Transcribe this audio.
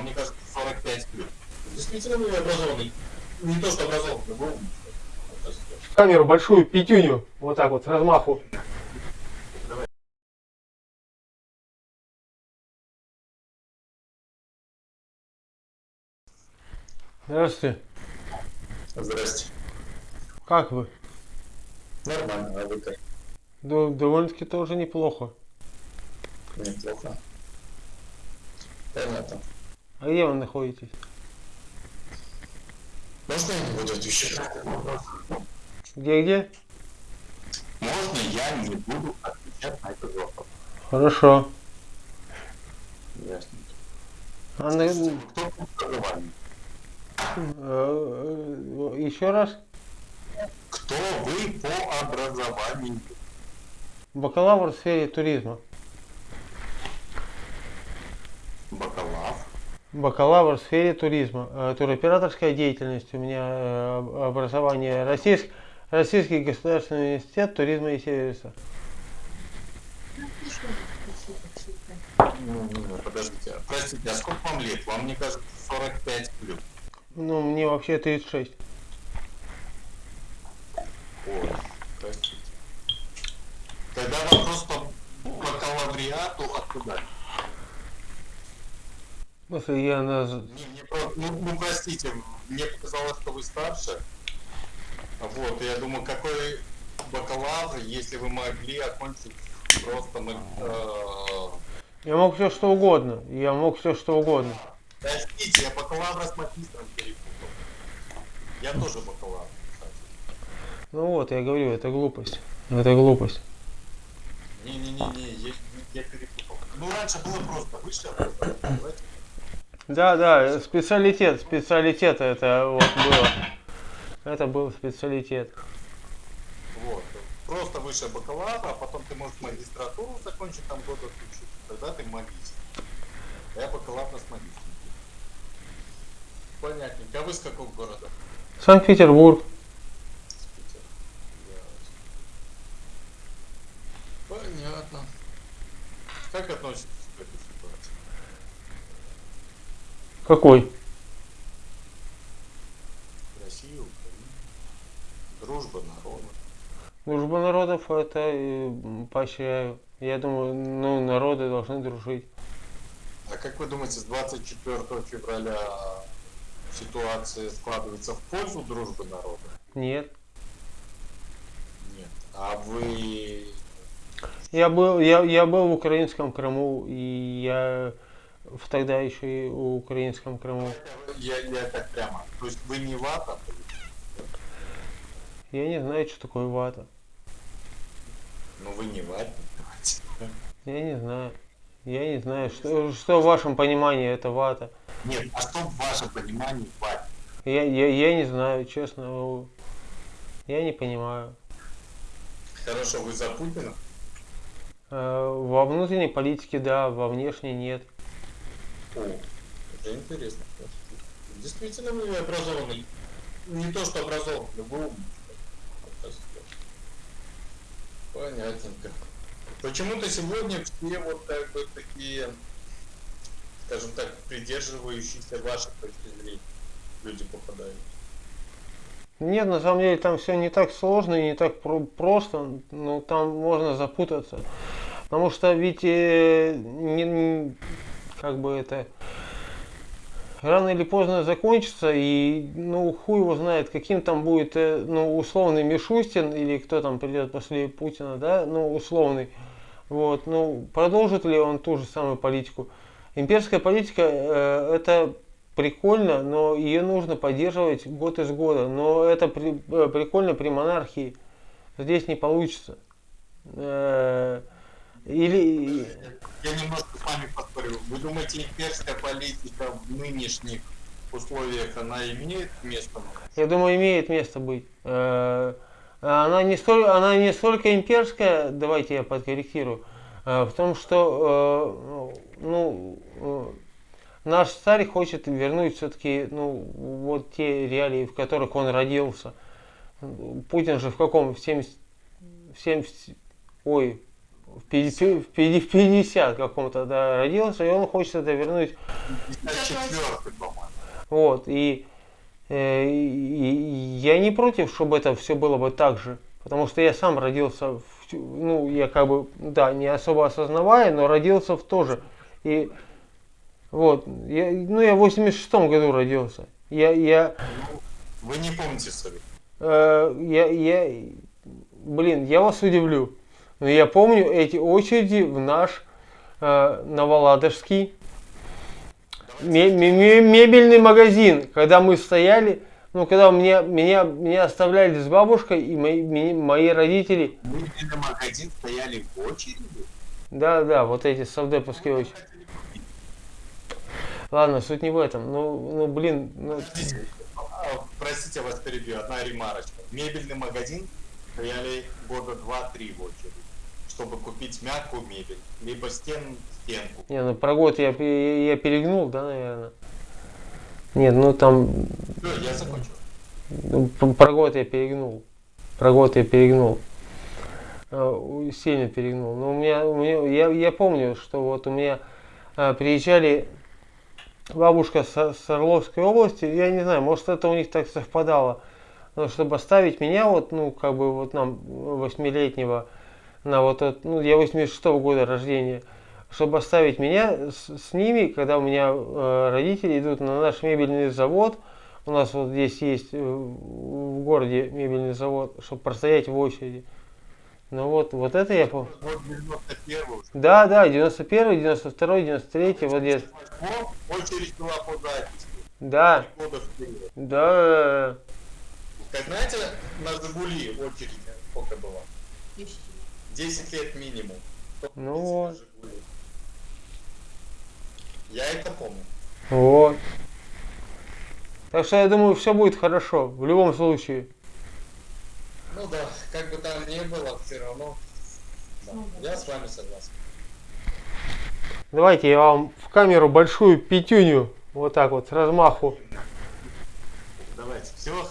мне кажется, 45 плюс. Действительно, вы образованный. Не то, что образованный, но умный. Камеру большую, пятюню, вот так вот, размаху. Здравствуйте. Здрасте. Как вы? Нормально, а вы как? Да, довольно-таки тоже неплохо. Неплохо. Понятно. А где вы находитесь? Можно я не буду отвечать на этот вопрос? Где-где? Можно я не буду отвечать на этот вопрос? Хорошо. Ясно. А на- э, э, еще раз? Кто вы по образованию? Бакалавр в сфере туризма. Бакалавр. Бакалавр в сфере туризма. Э, Туроператорская деятельность. У меня э, об- образование Российск- Российский государственный университет туризма и сервиса. Подождите, простите, а сколько вам лет? Вам, мне кажется, 45 плюс. Ну, мне вообще 36. Ой, простите. Тогда вопрос по бакалавриату откуда? Смысле, я на... Не, про- ну, ну, простите, мне показалось, что вы старше. Вот, я думаю, какой бакалавр, если вы могли окончить просто... э, Я мог все что угодно. Я мог все что угодно. Простите, я бакалавра с магистром перепутал. Я тоже бакалавр, кстати. Ну вот, я говорю, это глупость. Это глупость. Не-не-не, я, я перепутал. Ну, раньше было просто высшее образование, давайте. Да, да, специалитет, специалитет это вот было. Это был специалитет. Вот. Просто высшее бакалавра, а потом ты можешь магистратуру закончить, там год отучиться. Тогда ты магистр. Я бакалавр с магистром. Понятненько. А вы с какого города? Санкт-Петербург. С Питера. Ясно. Понятно. Как относитесь к этой ситуации? Какой? Россия, Украина. Дружба народа. Дружба народов это э, поощряю. Я думаю, ну, народы должны дружить. А как вы думаете, с 24 февраля ситуация складывается в пользу дружбы народа? Нет. Нет. А вы... Я был, я, я был в украинском Крыму, и я в тогда еще и в украинском Крыму. Я, я так прямо. То есть вы не вата? Я не знаю, что такое вата. Ну вы не ватник. Я не знаю. Я не знаю, что, что в вашем понимании это вата. Нет, а что в вашем понимании ватник? Я, я, я не знаю, честно. Я не понимаю. Хорошо, вы за Путина? Э, Во внутренней политике да, во внешней нет. О, это интересно. Действительно, вы образованный. Не то, что образованный, вы умный. Понятненько. Почему-то сегодня все вот как бы такие, скажем так, придерживающиеся вашей точки зрения люди попадают. Нет, на самом деле там все не так сложно и не так про- просто, но там можно запутаться. Потому что ведь э, не- как бы это рано или поздно закончится, и ну хуй его знает, каким там будет э, ну, условный Мишустин или кто там придет после Путина, да, ну условный. Вот, ну продолжит ли он ту же самую политику? Имперская политика э, это прикольно, но ее нужно поддерживать год из года. Но это при- э, прикольно при монархии. Здесь не получится. Э, Или Я немножко с вами поспорю. Вы думаете, имперская политика в нынешних условиях, она имеет место? я думаю, имеет место быть. Э, Она не столь, она не столько имперская, давайте я подкорректирую, э, в том, что э, ну, наш царь хочет вернуть все-таки ну, вот те реалии, в которых он родился. Путин же в каком? В 70, в 70 ой, в 50, в 50 в 50 каком-то да, родился, и он хочет это вернуть 54 по-моему. Вот, и, э, и- я не против, чтобы это все было бы так же. Потому что я сам родился, в, ну, я как бы, да, не особо осознавая, но родился в тоже. И вот, я, ну, я в 86 году родился. Я, я, Вы не помните свою. э, я, я, блин, я вас удивлю. Но я помню эти очереди в наш э, Новоладожский ме- ме- ме- мебельный магазин, когда мы стояли, ну, когда меня, меня, меня оставляли с бабушкой, и мои, мои родители, Мы на магазин стояли в очереди. да, да, вот эти совдеповские очереди. Ладно, суть не в этом. Ну, ну блин, ну, а, простите, вас перебью, одна ремарочка. Мебельный магазин стояли года два-три в очереди, чтобы купить мягкую мебель, либо стен, стенку. не, ну про год я, пе- я перегнул, да, наверное. Нет, ну там, Все, я закончил. ну, про год я перегнул. Про год я перегнул. У- Сильно перегнул. Но у меня, у меня я, я помню, что вот у меня э, приезжали бабушка с, с Орловской области, я не знаю, может это у них так совпадало, но чтобы оставить меня вот, ну, как бы вот нам, восьмилетнего, на вот этот, ну, я 86 -го года рождения, чтобы оставить меня с, с ними, когда у меня э, родители идут на наш мебельный завод, у нас вот здесь есть э, в городе мебельный завод, чтобы простоять в очереди. Ну вот, вот это я помню. Да, да, 91 92 93 вот где Очередь была по записи. Да. Да. Как знаете, на Жигули очередь сколько была? 10. лет минимум. Ну... вот. Я это помню. Вот. Так что я думаю, все будет хорошо, в любом случае. Ну да, как бы там ни было, все равно. Ну да. Я с вами согласен. Давайте я вам в камеру большую пятюню, вот так вот, с размаху. Давайте, все.